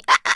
あ